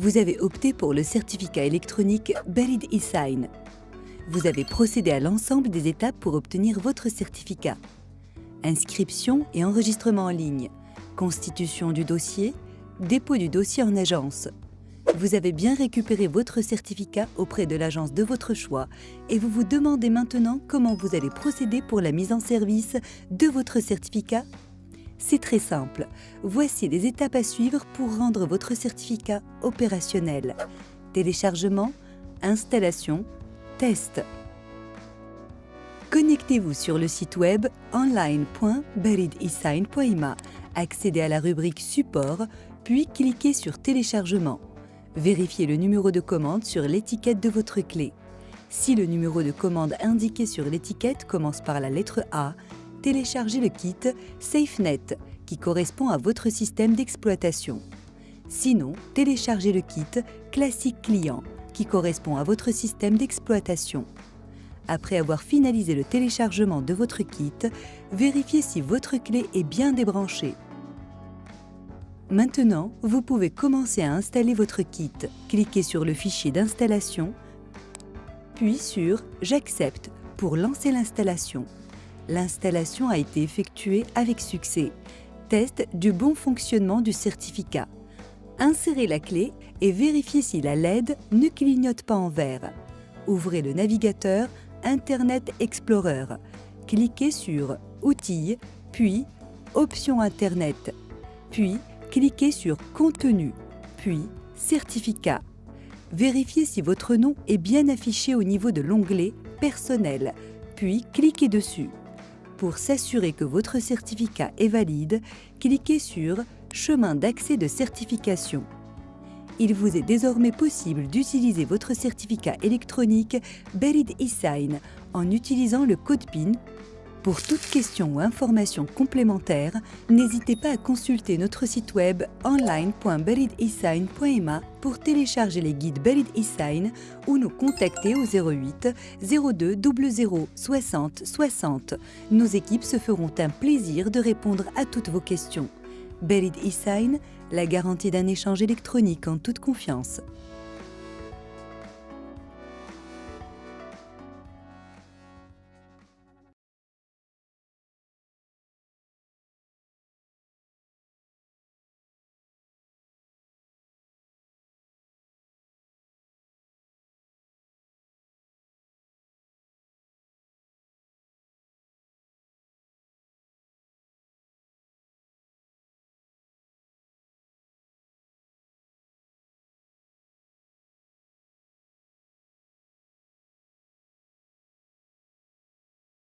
Vous avez opté pour le certificat électronique Berid e-Sign. Vous avez procédé à l'ensemble des étapes pour obtenir votre certificat. Inscription et enregistrement en ligne, constitution du dossier, dépôt du dossier en agence. Vous avez bien récupéré votre certificat auprès de l'agence de votre choix et vous vous demandez maintenant comment vous allez procéder pour la mise en service de votre certificat c'est très simple. Voici les étapes à suivre pour rendre votre certificat opérationnel. Téléchargement, installation, test. Connectez-vous sur le site web online.beridesign.ima, accédez à la rubrique Support, puis cliquez sur Téléchargement. Vérifiez le numéro de commande sur l'étiquette de votre clé. Si le numéro de commande indiqué sur l'étiquette commence par la lettre A, téléchargez le kit SafeNet qui correspond à votre système d'exploitation. Sinon, téléchargez le kit Classique Client qui correspond à votre système d'exploitation. Après avoir finalisé le téléchargement de votre kit, vérifiez si votre clé est bien débranchée. Maintenant, vous pouvez commencer à installer votre kit. Cliquez sur le fichier d'installation, puis sur « J'accepte » pour lancer l'installation l'installation a été effectuée avec succès. Test du bon fonctionnement du certificat. Insérez la clé et vérifiez si la LED ne clignote pas en vert. Ouvrez le navigateur Internet Explorer. Cliquez sur Outils, puis Options Internet, puis cliquez sur Contenu, puis Certificat. Vérifiez si votre nom est bien affiché au niveau de l'onglet Personnel, puis cliquez dessus. Pour s'assurer que votre certificat est valide, cliquez sur Chemin d'accès de certification. Il vous est désormais possible d'utiliser votre certificat électronique Berid eSign en utilisant le code PIN pour toute question ou information complémentaire, n'hésitez pas à consulter notre site web online.belidesign.ma pour télécharger les guides Belid eSign ou nous contacter au 08 02 00 60 60. Nos équipes se feront un plaisir de répondre à toutes vos questions. Belid eSign, la garantie d'un échange électronique en toute confiance.